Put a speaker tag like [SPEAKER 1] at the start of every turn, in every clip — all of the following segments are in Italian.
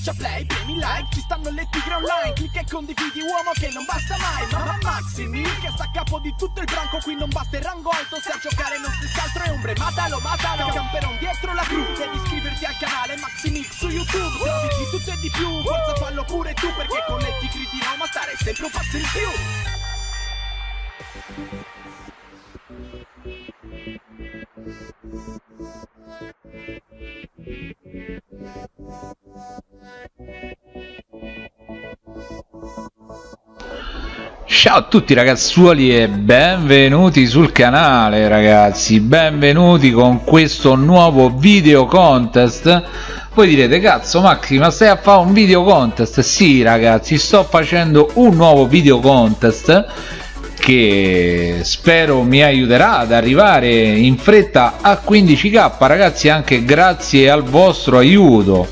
[SPEAKER 1] schiaccia play, premi like Ci stanno le tigre online Clicca e condividi uomo che non basta mai Mamma Maximi che sta a capo di tutto il branco Qui non basta il rango alto Se a giocare non si altro è ombre Matalo, matalo Camperon dietro la cru Devi iscriverti al canale Maximix su YouTube Trovi di tutto e di più Forza fallo pure tu Perché con le tigre di Roma stare sempre un passo in più
[SPEAKER 2] Ciao a tutti ragazzuoli e benvenuti sul canale ragazzi, benvenuti con questo nuovo video contest. Voi direte cazzo Maxi ma stai a fare un video contest? Sì ragazzi sto facendo un nuovo video contest che spero mi aiuterà ad arrivare in fretta a 15k ragazzi anche grazie al vostro aiuto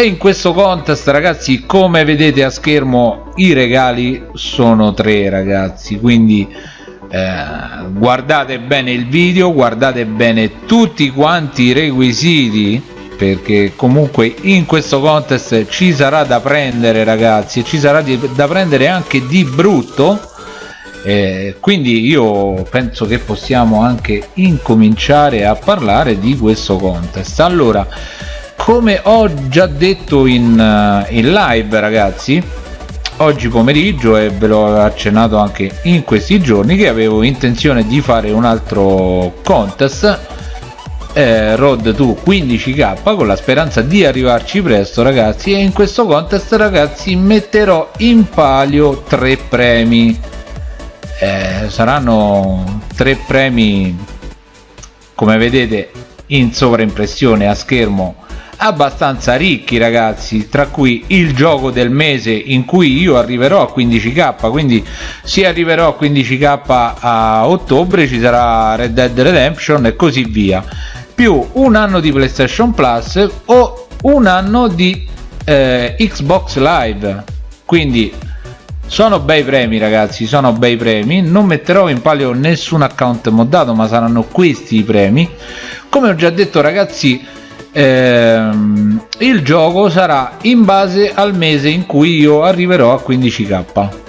[SPEAKER 2] e in questo contest ragazzi come vedete a schermo i regali sono tre ragazzi quindi eh, guardate bene il video guardate bene tutti quanti i requisiti perché comunque in questo contest ci sarà da prendere ragazzi ci sarà di, da prendere anche di brutto. Eh, quindi io penso che possiamo anche incominciare a parlare di questo contest. Allora come ho già detto in, uh, in live ragazzi oggi pomeriggio e ve l'ho accennato anche in questi giorni che avevo intenzione di fare un altro contest. Eh, road to 15k con la speranza di arrivarci presto ragazzi e in questo contest ragazzi metterò in palio tre premi. Eh, saranno tre premi come vedete in sovraimpressione a schermo abbastanza ricchi ragazzi tra cui il gioco del mese in cui io arriverò a 15k quindi se arriverò a 15k a ottobre ci sarà Red Dead Redemption e così via. Più un anno di PlayStation Plus o un anno di eh, Xbox Live. Quindi sono bei premi ragazzi sono bei premi. Non metterò in palio nessun account moddato ma saranno questi i premi. Come ho già detto ragazzi ehm, il gioco sarà in base al mese in cui io arriverò a 15k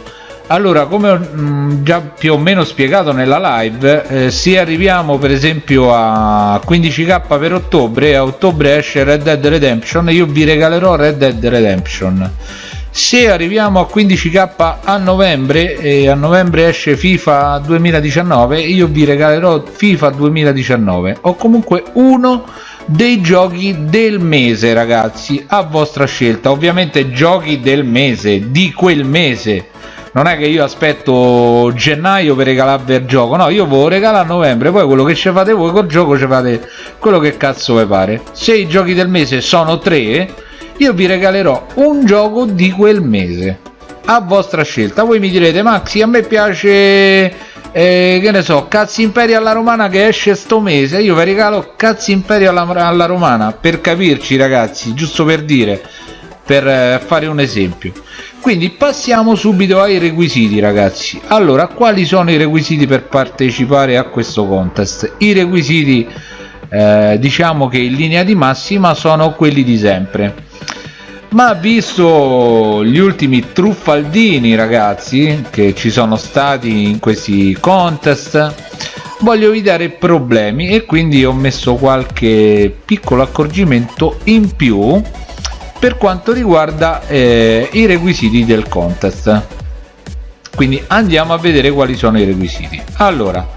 [SPEAKER 2] allora come ho mh, già più o meno spiegato nella live eh, se arriviamo per esempio a 15k per ottobre a ottobre esce Red Dead Redemption io vi regalerò Red Dead Redemption. Se arriviamo a 15k a novembre e a novembre esce FIFA 2019 io vi regalerò FIFA 2019 o comunque uno dei giochi del mese ragazzi a vostra scelta. Ovviamente giochi del mese di quel mese. Non è che io aspetto gennaio per regalarvi il gioco no io ve lo regalo a novembre poi quello che ci fate voi col gioco ci fate quello che cazzo vi pare. Se i giochi del mese sono tre io vi regalerò un gioco di quel mese a vostra scelta. Voi mi direte Maxi a me piace eh, che ne so Cazzi Imperio alla Romana che esce sto mese. Io vi regalo Cazzi Imperio alla, alla Romana per capirci ragazzi giusto per dire per eh, fare un esempio. Quindi passiamo subito ai requisiti ragazzi. Allora quali sono i requisiti per partecipare a questo contest? I requisiti eh, diciamo che in linea di massima sono quelli di sempre ma visto gli ultimi truffaldini ragazzi che ci sono stati in questi contest. Voglio evitare problemi e quindi ho messo qualche piccolo accorgimento in più per quanto riguarda eh, i requisiti del contest. Quindi andiamo a vedere quali sono i requisiti. Allora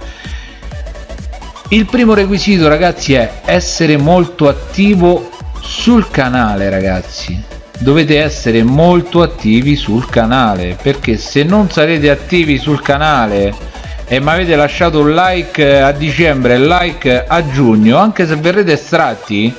[SPEAKER 2] il primo requisito ragazzi è essere molto attivo sul canale ragazzi dovete essere molto attivi sul canale perché se non sarete attivi sul canale e mi avete lasciato un like a dicembre e like a giugno anche se verrete estratti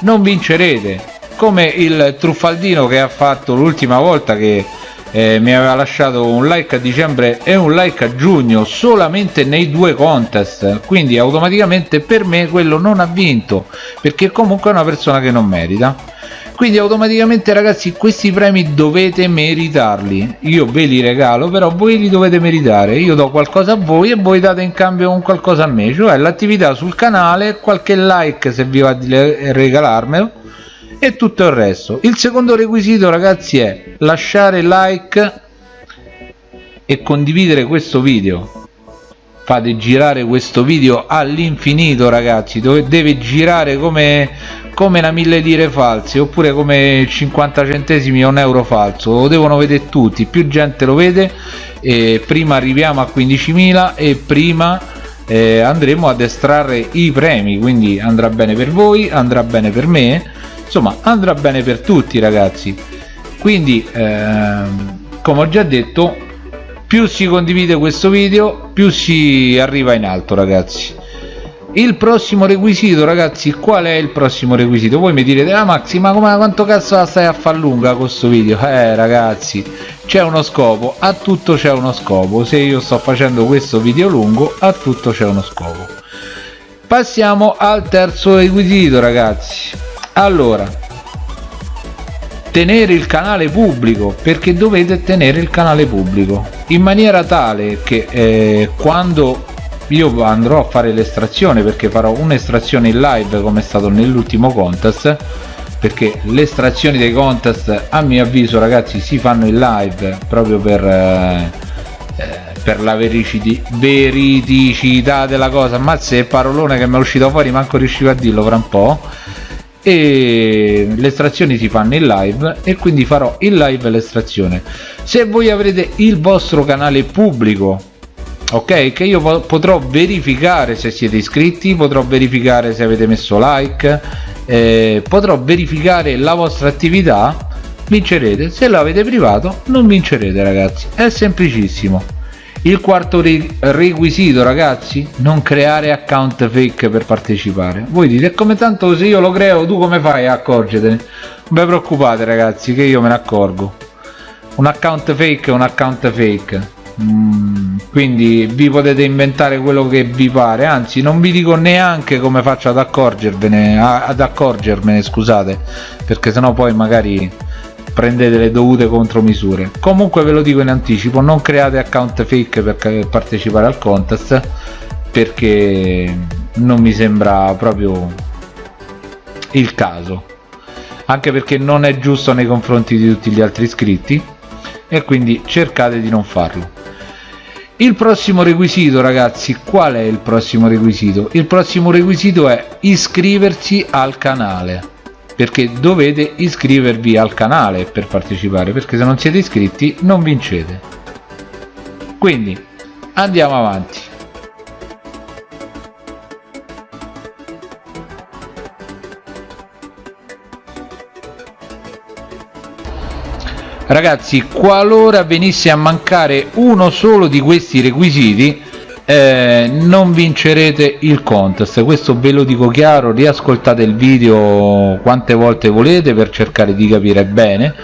[SPEAKER 2] non vincerete. Come il truffaldino che ha fatto l'ultima volta che eh, mi aveva lasciato un like a dicembre e un like a giugno solamente nei due contest. Quindi automaticamente per me quello non ha vinto perché comunque è una persona che non merita quindi automaticamente ragazzi questi premi dovete meritarli. Io ve li regalo però voi li dovete meritare. Io do qualcosa a voi e voi date in cambio un qualcosa a me. Cioè l'attività sul canale qualche like se vi va di regalarmelo e tutto il resto. Il secondo requisito ragazzi è lasciare like e condividere questo video fate girare questo video all'infinito ragazzi. Deve girare come come una mille lire false oppure come 50 centesimi o un euro falso. Lo devono vedere tutti più gente lo vede e prima arriviamo a 15.000 e prima eh, andremo ad estrarre i premi. Quindi andrà bene per voi andrà bene per me insomma andrà bene per tutti ragazzi. Quindi ehm, come ho già detto più si condivide questo video più si arriva in alto ragazzi. Il prossimo requisito ragazzi qual è il prossimo requisito? Voi mi direte ah Maxi ma come, quanto cazzo la stai a far lunga questo video? Eh ragazzi c'è uno scopo a tutto c'è uno scopo. Se io sto facendo questo video lungo a tutto c'è uno scopo. Passiamo al terzo requisito ragazzi. Allora tenere il canale pubblico perché dovete tenere il canale pubblico in maniera tale che eh, quando io andrò a fare l'estrazione perché farò un'estrazione in live come è stato nell'ultimo contest perché le estrazioni dei contest a mio avviso ragazzi si fanno in live proprio per eh, eh per la veridicità della cosa. Ma se parolone che mi è uscito fuori manco riuscivo a dirlo fra un po' e le estrazioni si fanno in live e quindi farò in live l'estrazione. Se voi avrete il vostro canale pubblico ok che io potrò verificare se siete iscritti potrò verificare se avete messo like eh, potrò verificare la vostra attività vincerete. Se l'avete privato non vincerete ragazzi. È semplicissimo il quarto requisito ragazzi non creare account fake per partecipare. Voi dite come tanto se io lo creo tu come fai a accorgetene non vi preoccupate ragazzi che io me ne accorgo. Un account fake è un account fake. Mm, quindi vi potete inventare quello che vi pare. Anzi non vi dico neanche come faccio ad accorgervene ad accorgermene scusate perché sennò poi magari prendete le dovute contromisure. Comunque ve lo dico in anticipo non create account fake per partecipare al contest perché non mi sembra proprio il caso. Anche perché non è giusto nei confronti di tutti gli altri iscritti e quindi cercate di non farlo. Il prossimo requisito ragazzi qual è il prossimo requisito? Il prossimo requisito è iscriversi al canale perché dovete iscrivervi al canale per partecipare perché se non siete iscritti non vincete. Quindi andiamo avanti. Ragazzi qualora venisse a mancare uno solo di questi requisiti eh, non vincerete il contest questo ve lo dico chiaro riascoltate il video quante volte volete per cercare di capire bene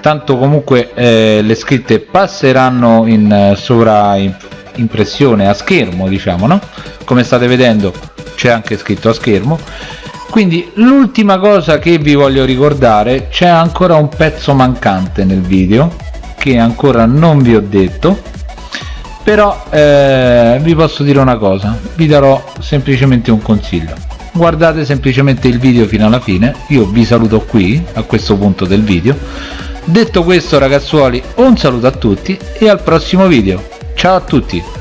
[SPEAKER 2] tanto comunque eh, le scritte passeranno in eh, sovraimpressione a schermo diciamo no? Come state vedendo c'è anche scritto a schermo. Quindi l'ultima cosa che vi voglio ricordare c'è ancora un pezzo mancante nel video che ancora non vi ho detto però eh, vi posso dire una cosa. Vi darò semplicemente un consiglio. Guardate semplicemente il video fino alla fine. Io vi saluto qui a questo punto del video. Detto questo ragazzuoli un saluto a tutti e al prossimo video. Ciao a tutti